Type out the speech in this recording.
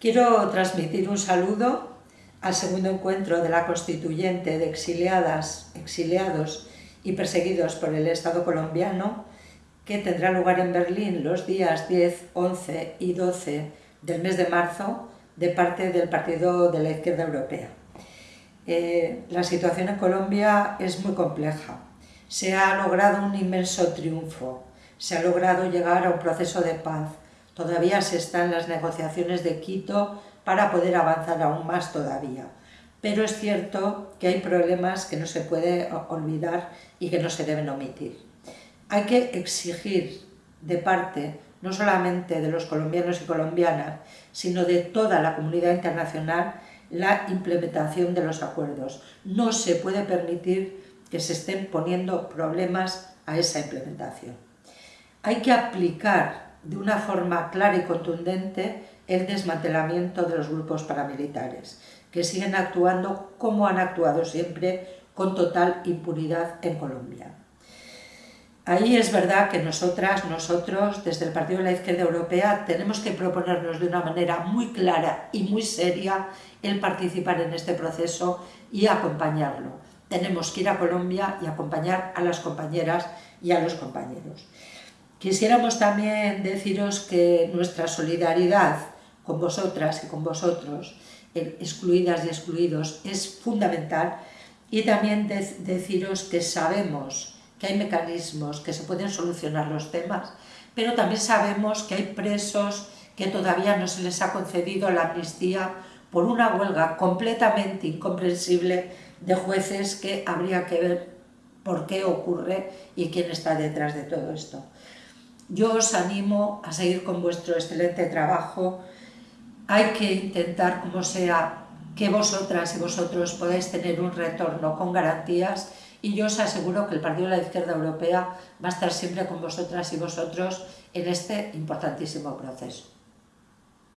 Quiero transmitir un saludo al segundo encuentro de la constituyente de exiliadas, exiliados y perseguidos por el Estado colombiano que tendrá lugar en Berlín los días 10, 11 y 12 del mes de marzo de parte del Partido de la Izquierda Europea. Eh, la situación en Colombia es muy compleja. Se ha logrado un inmenso triunfo, se ha logrado llegar a un proceso de paz, todavía se están las negociaciones de Quito para poder avanzar aún más todavía. Pero es cierto que hay problemas que no se puede olvidar y que no se deben omitir. Hay que exigir de parte no solamente de los colombianos y colombianas, sino de toda la comunidad internacional, la implementación de los acuerdos. No se puede permitir que se estén poniendo problemas a esa implementación. Hay que aplicar de una forma clara y contundente el desmantelamiento de los grupos paramilitares, que siguen actuando como han actuado siempre, con total impunidad en Colombia. Ahí es verdad que nosotras, nosotros, desde el Partido de la Izquierda Europea, tenemos que proponernos de una manera muy clara y muy seria el participar en este proceso y acompañarlo. Tenemos que ir a Colombia y acompañar a las compañeras y a los compañeros. Quisiéramos también deciros que nuestra solidaridad con vosotras y con vosotros, excluidas y excluidos, es fundamental y también deciros que sabemos que hay mecanismos que se pueden solucionar los temas, pero también sabemos que hay presos que todavía no se les ha concedido la amnistía por una huelga completamente incomprensible de jueces que habría que ver por qué ocurre y quién está detrás de todo esto. Yo os animo a seguir con vuestro excelente trabajo. Hay que intentar, como sea, que vosotras y vosotros podáis tener un retorno con garantías y yo os aseguro que el Partido de la Izquierda Europea va a estar siempre con vosotras y vosotros en este importantísimo proceso.